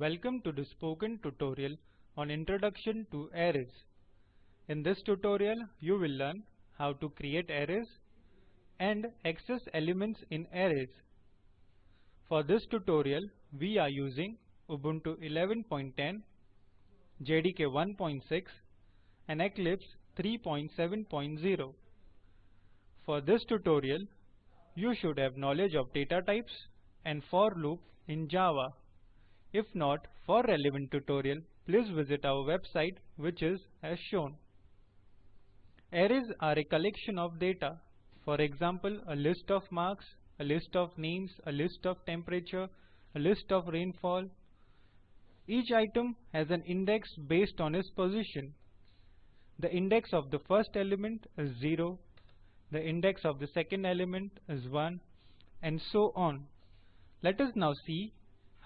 Welcome to the spoken tutorial on Introduction to Arrays. In this tutorial, you will learn how to create arrays and access elements in arrays. For this tutorial, we are using Ubuntu 11.10, JDK 1.6 and Eclipse 3.7.0. For this tutorial, you should have knowledge of data types and for loop in Java. If not, for relevant tutorial, please visit our website which is as shown. Arrays are a collection of data. For example, a list of marks, a list of names, a list of temperature, a list of rainfall. Each item has an index based on its position. The index of the first element is 0, the index of the second element is 1 and so on. Let us now see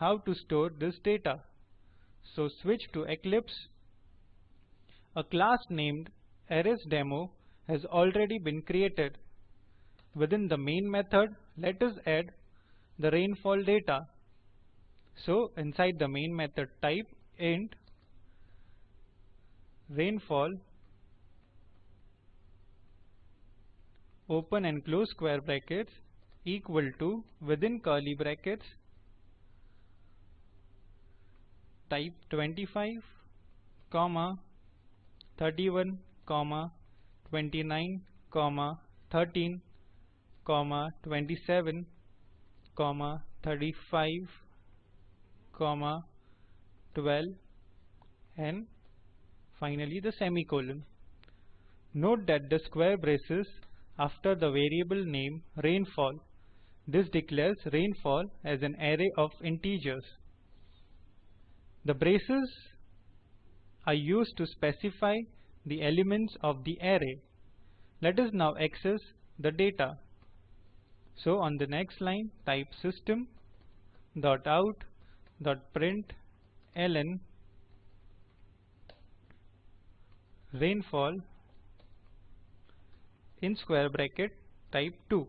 how to store this data. So switch to Eclipse. A class named ArraysDemo has already been created. Within the main method, let us add the rainfall data. So inside the main method type int rainfall open and close square brackets equal to within curly brackets type 25 comma 31 comma 29 comma 13 comma 27 comma 35 comma 12 and finally the semicolon. Note that the square braces after the variable name rainfall. This declares rainfall as an array of integers. The braces are used to specify the elements of the array. Let us now access the data. So on the next line type system dot out dot print ln rainfall in square bracket type 2.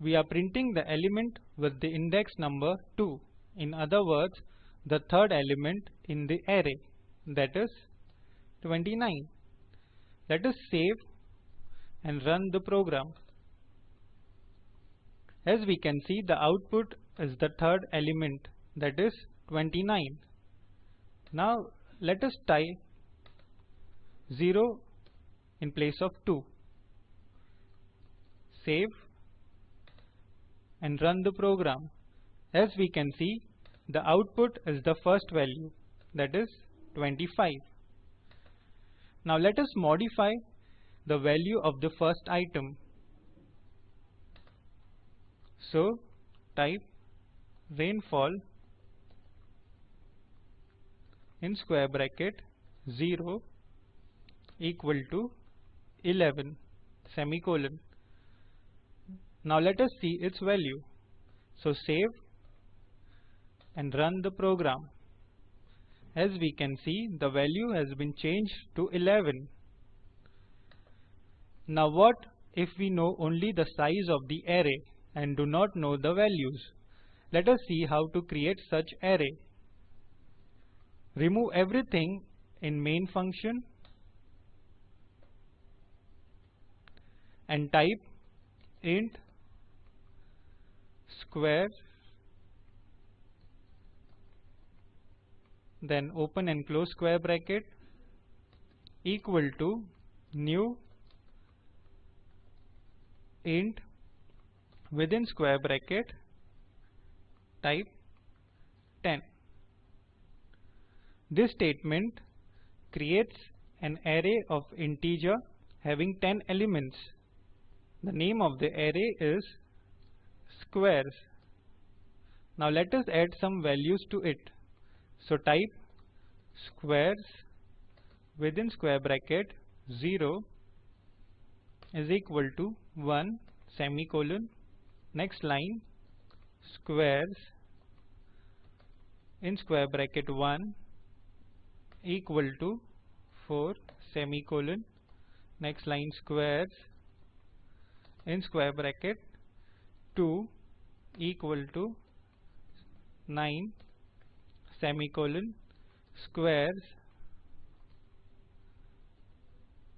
We are printing the element with the index number 2. In other words, the third element in the array, that is 29. Let us save and run the program. As we can see, the output is the third element, that is 29. Now let us type 0 in place of 2. Save and run the program. As we can see, the output is the first value, that is 25. Now let us modify the value of the first item. So type rainfall in square bracket 0 equal to 11 semicolon. Now let us see its value. So save and run the program. As we can see, the value has been changed to 11. Now what if we know only the size of the array and do not know the values? Let us see how to create such array. Remove everything in main function and type int square then open and close square bracket equal to new int within square bracket type 10 this statement creates an array of integer having 10 elements the name of the array is squares. Now let us add some values to it. So type squares within square bracket 0 is equal to 1 semicolon. Next line squares in square bracket 1 equal to 4 semicolon. Next line squares in square bracket 2 equal to 9 semicolon squares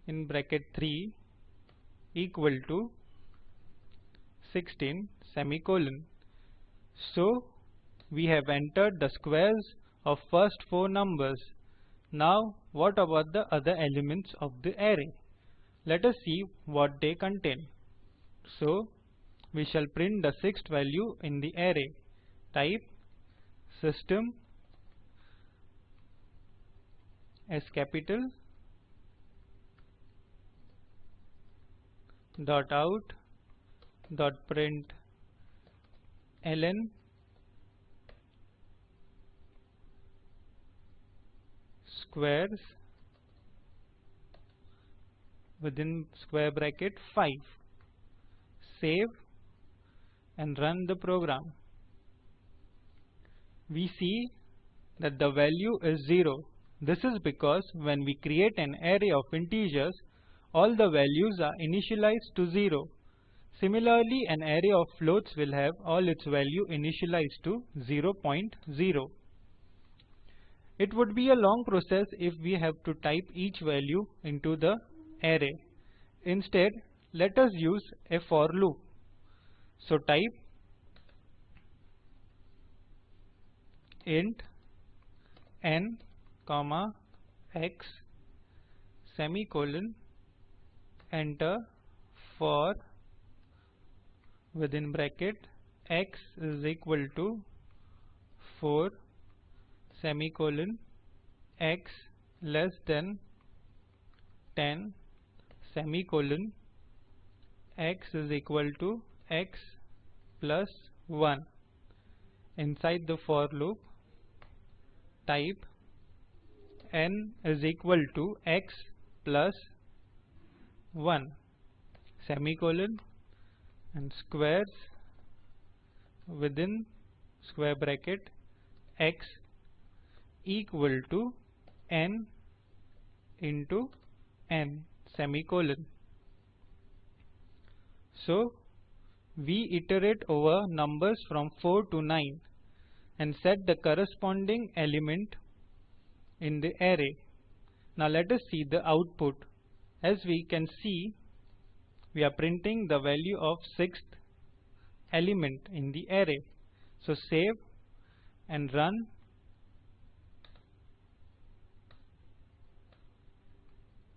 in bracket 3 equal to 16 semicolon. So we have entered the squares of first four numbers. Now what about the other elements of the array? Let us see what they contain. So we shall print the sixth value in the array. Type system as capital dot out dot print ln squares within square bracket 5 save and run the program. We see that the value is 0 this is because when we create an array of integers all the values are initialized to 0 Similarly, an array of floats will have all its value initialized to 0, 0.0. It would be a long process if we have to type each value into the array. Instead, let us use a for loop. So type int n comma x semicolon enter for within bracket x is equal to 4 semicolon x less than 10 semicolon x is equal to x plus 1 inside the for loop type n is equal to x plus 1 semicolon and squares within square bracket x equal to n into n semicolon. So we iterate over numbers from 4 to 9 and set the corresponding element in the array. Now let us see the output. As we can see we are printing the value of sixth element in the array. So save and run.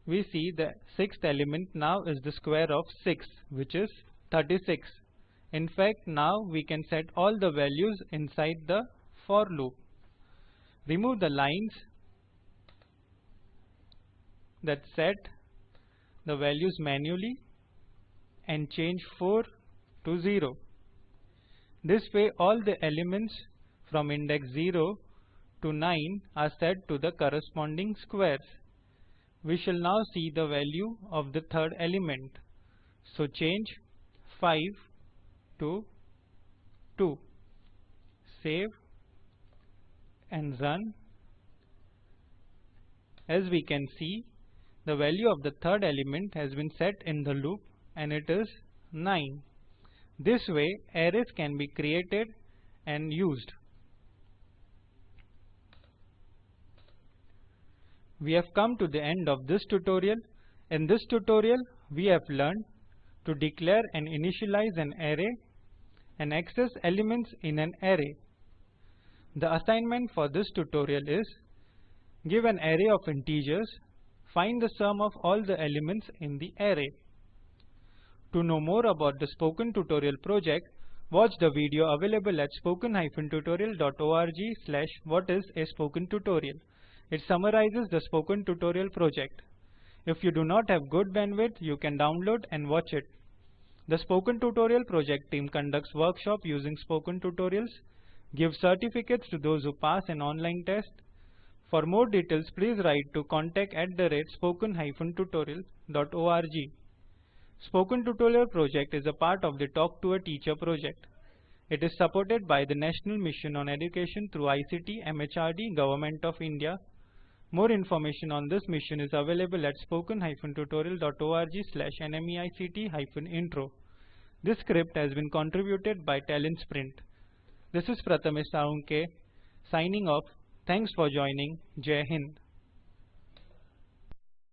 We see the sixth element now is the square of 6 which is 36. In fact now we can set all the values inside the for loop. Remove the lines that set the values manually and change 4 to 0. This way all the elements from index 0 to 9 are set to the corresponding squares. We shall now see the value of the third element. So change 5 to 2. Save and run. As we can see, the value of the third element has been set in the loop and it is 9. This way arrays can be created and used. We have come to the end of this tutorial. In this tutorial we have learned to declare and initialize an array and access elements in an array. The assignment for this tutorial is give an array of integers, find the sum of all the elements in the array. To know more about the Spoken Tutorial project, watch the video available at spoken-tutorial.org slash what is a spoken tutorial. It summarizes the Spoken Tutorial project. If you do not have good bandwidth, you can download and watch it. The Spoken Tutorial project team conducts workshop using Spoken Tutorials, gives certificates to those who pass an online test. For more details, please write to contact at the rate spoken-tutorial.org. Spoken Tutorial project is a part of the Talk to a Teacher project. It is supported by the National Mission on Education through ICT MHRD Government of India. More information on this mission is available at spoken-tutorial.org slash nmeict-intro. This script has been contributed by TalentSprint. This is Prathamesh Salunke signing off. Thanks for joining. Jai Hind.